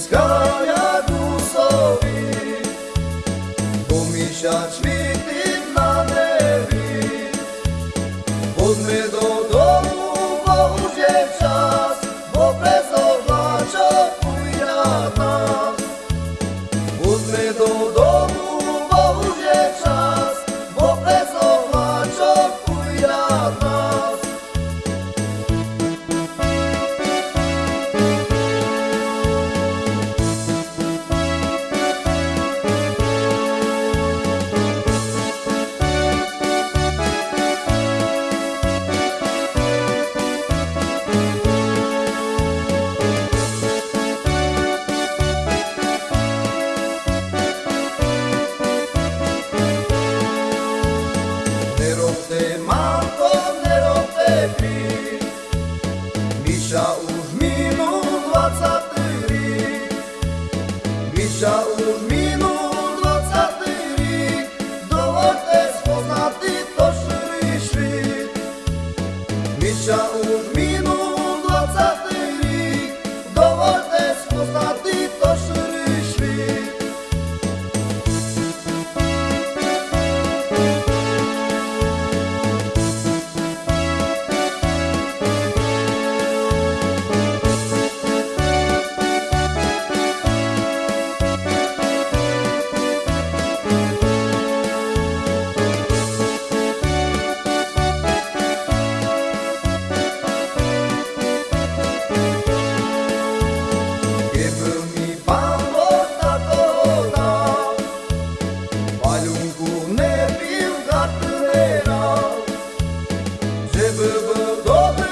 Izganja tu sobi. Pomišać mi na nebi. Pod Šaur minulog satirik, dovolte spoznati to šrišvit. Mi Open